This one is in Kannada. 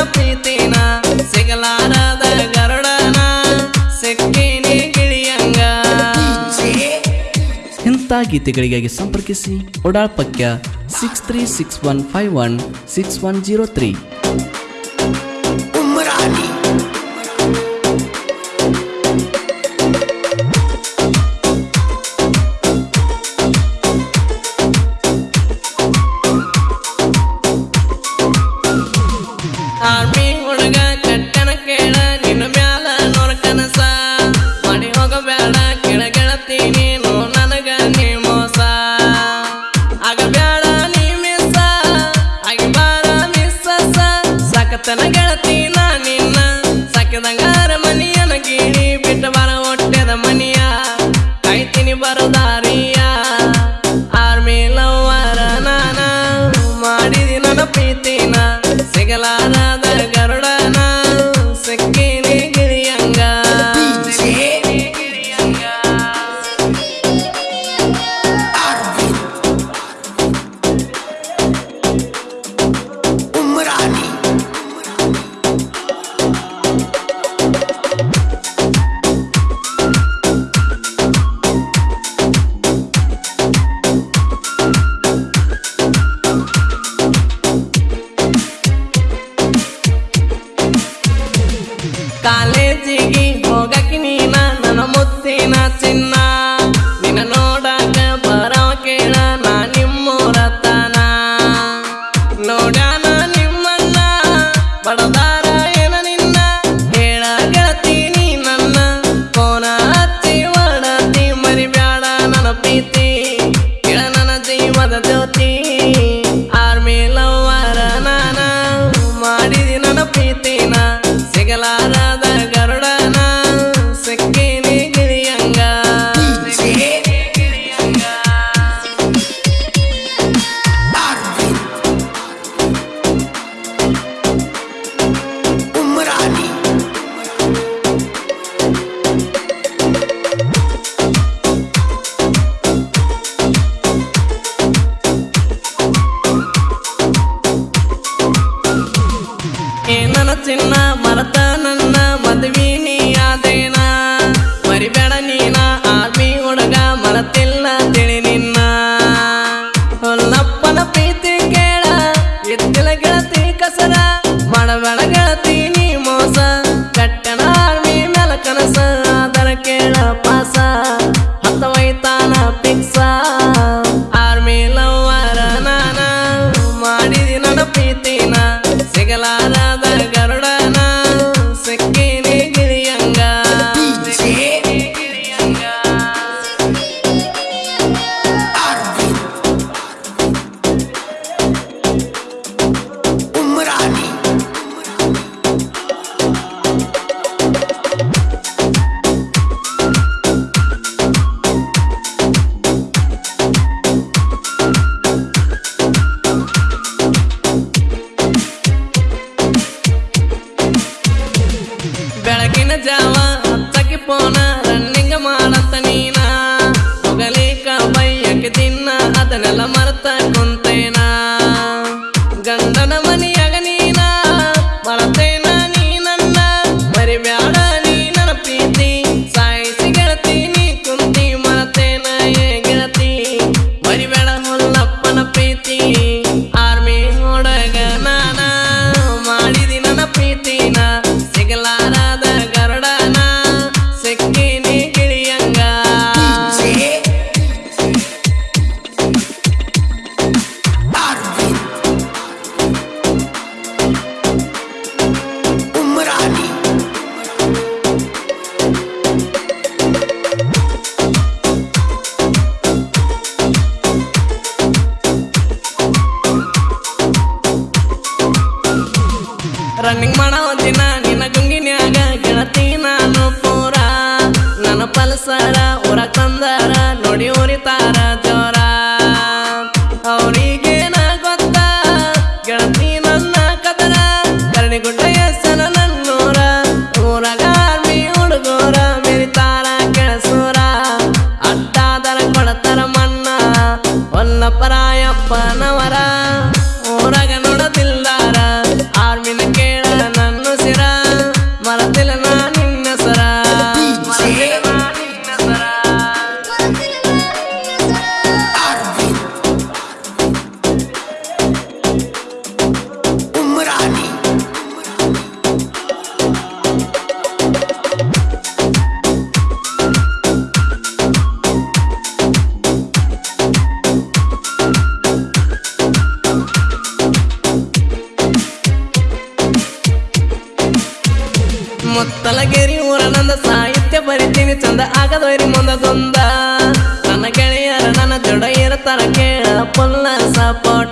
ಗರುಡನ ಪ್ರೀತಿನ, ಸಿಗಲಾರದ ಗರುಡನ, ಸಿಕ್ಕೀನಿ ಗಿಳಿಯಂಗ ಇಂಥ ಗೀತೆಗಳಿಗಾಗಿ ಸಂಪರ್ಕಿಸಿ ಒಡಾಳ್ಪಕ್ಯ six three six one five one six one zero three ಸಾಕತನ ಗೆಳತೀನ ಕಾಲೇಜಿಗೆ ಹೋಗಕ್ಕೆ ನೀನ, ನನ್ನ ಮುತ್ತಿನ ಚಿನ್ನ. ನಿನ್ನ ನೋಡಕ ಬರವ ಕೇಳ, ನಾ ನಿಮ್ಮೂರತನ ನೋಡ್ಯಾನ ನಿಮ್ಮನ್ನ, ಬಡದಾರ ಏನ ನಿನ್ನ. ಹೇಳ ಗೆಳತೀನಿ ನನ್ನ, ಕೋನ ಹಚ್ಚಿ ಮಾಡತಿ ಮರಿಬ್ಯಾಡ ನನ್ನ ಪ್ರೀತಿ. ಕೇಳ ನನ್ನ ಜೀವದ ಜ್ಯೋತಿ. ಆರ್ಮಿ ಲವರ ನಾನ, ಮಾಡಿದಿ ನನ್ನ ಪ್ರೀತಿನ. ಬೆಳಗಿನ ಜಾವ ಹತ್ತಕ್ಕೆ ರನ್ನಿಂಗ್ ಮಾಡೋ ದಿನ ನಿನ್ನ ಗುಂಗಿನ್ಯಾಗ ಗೆಳತಿ ನಾನು ಪೂರ. ನನ್ನ ಪಲ್ಸರ, ಊರ ತಂದರ ನೋಡಿ ಉರಿತಾರ ಜೋರ. ಅವರಿಗೆ ನಾ ಗೊತ್ತ? ಗೆಳತಿ ನನ್ನ ಕದರ ಕರಣಿಗುಡ್ಡ ಎಸನ ನನ್ನೂರ. ಊರಾಗ ಆರ್ಮಿ ಹುಡುಗೂರ, ಮೆರಿತಾರ ಕೆಳಸೂರ. ಅಡ್ಡಾದರ ಕೊಡತಾರ ಮಣ್ಣ ಹೊಲ್ಲಪರಾಯಪ್ಪನವರ ಬರಿತೀನಿ ಚಂದ ಆಗದೋರಿ ಮುಂದದೊಂದ ನನ್ನ ಗೆಳೆಯರ ನನ್ನ ಜೋಡ ಇರತಾರ ಕೇಳ. ಪುಲ್ಲ ಸಪೋಟ